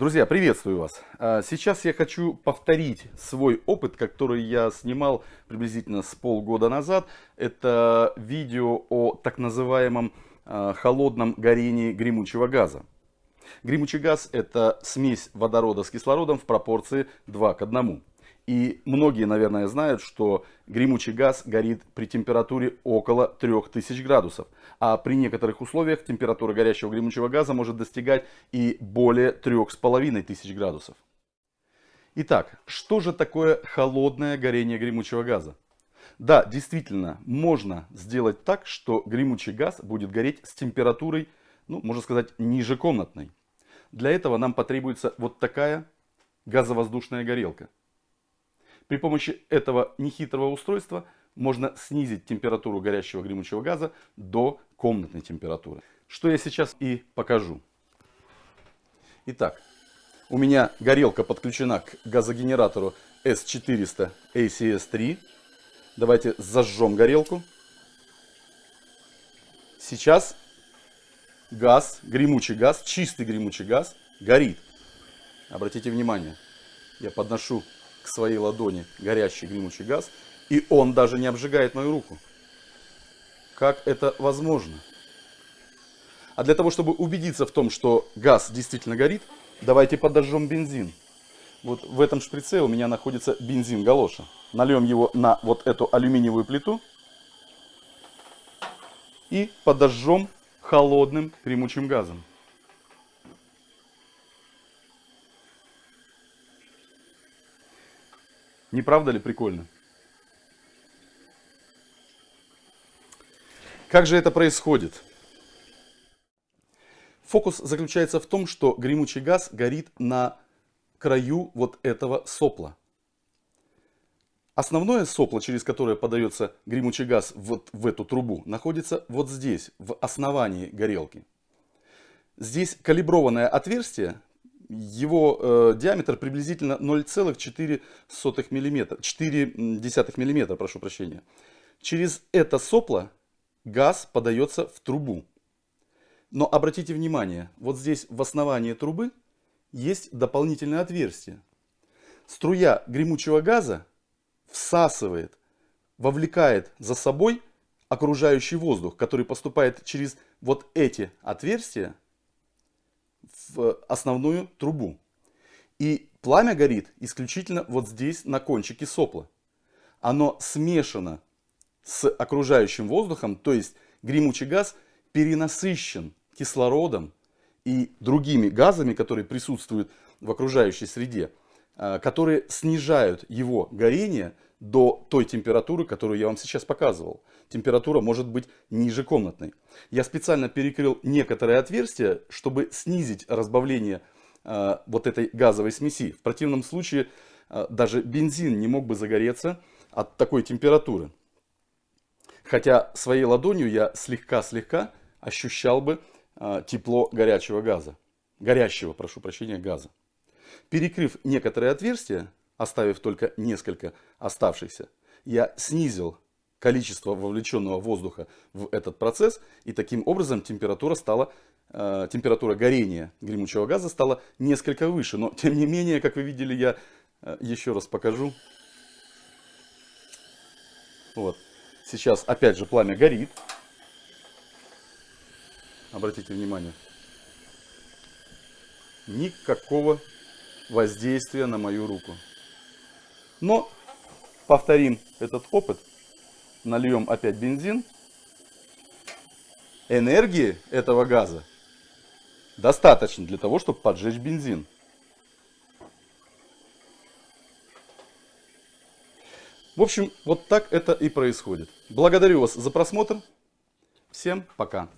Друзья, приветствую вас! А, сейчас я хочу повторить свой опыт, который я снимал приблизительно с полгода назад. Это видео о так называемом а, холодном горении гремучего газа. Гремучий газ это смесь водорода с кислородом в пропорции 2 к 1. И многие, наверное, знают, что гремучий газ горит при температуре около 3000 градусов. А при некоторых условиях температура горящего гремучего газа может достигать и более 3500 градусов. Итак, что же такое холодное горение гремучего газа? Да, действительно, можно сделать так, что гремучий газ будет гореть с температурой, ну, можно сказать, ниже комнатной. Для этого нам потребуется вот такая газовоздушная горелка. При помощи этого нехитрого устройства можно снизить температуру горящего гремучего газа до комнатной температуры. Что я сейчас и покажу. Итак, у меня горелка подключена к газогенератору S400 ACS3. Давайте зажжем горелку. Сейчас газ, гремучий газ, чистый гремучий газ горит. Обратите внимание, я подношу к своей ладони горящий гремучий газ, и он даже не обжигает мою руку. Как это возможно? А для того, чтобы убедиться в том, что газ действительно горит, давайте подожжем бензин. Вот в этом шприце у меня находится бензин галоша. Нальем его на вот эту алюминиевую плиту и подожжем холодным гремучим газом. Не правда ли прикольно? Как же это происходит? Фокус заключается в том, что гремучий газ горит на краю вот этого сопла. Основное сопло, через которое подается гремучий газ вот в эту трубу, находится вот здесь, в основании горелки. Здесь калиброванное отверстие, его э, диаметр приблизительно 0,4 мм, 4 мм, прошу прощения. Через это сопло газ подается в трубу. Но обратите внимание, вот здесь в основании трубы есть дополнительное отверстие. Струя гремучего газа всасывает, вовлекает за собой окружающий воздух, который поступает через вот эти отверстия в основную трубу. И пламя горит исключительно вот здесь на кончике сопла. Оно смешано с окружающим воздухом, то есть гремучий газ перенасыщен кислородом и другими газами, которые присутствуют в окружающей среде, а, которые снижают его горение до той температуры, которую я вам сейчас показывал. Температура может быть ниже комнатной. Я специально перекрыл некоторые отверстия, чтобы снизить разбавление э, вот этой газовой смеси. В противном случае э, даже бензин не мог бы загореться от такой температуры. Хотя своей ладонью я слегка-слегка ощущал бы э, тепло горячего газа. Горящего, прошу прощения, газа. Перекрыв некоторые отверстия, оставив только несколько оставшихся, я снизил количество вовлеченного воздуха в этот процесс, и таким образом температура стала э, температура горения гремучего газа стала несколько выше. Но тем не менее, как вы видели, я э, еще раз покажу. Вот. Сейчас опять же пламя горит. Обратите внимание. Никакого воздействия на мою руку. Но повторим этот опыт. Нальем опять бензин. Энергии этого газа достаточно для того, чтобы поджечь бензин. В общем, вот так это и происходит. Благодарю вас за просмотр. Всем пока.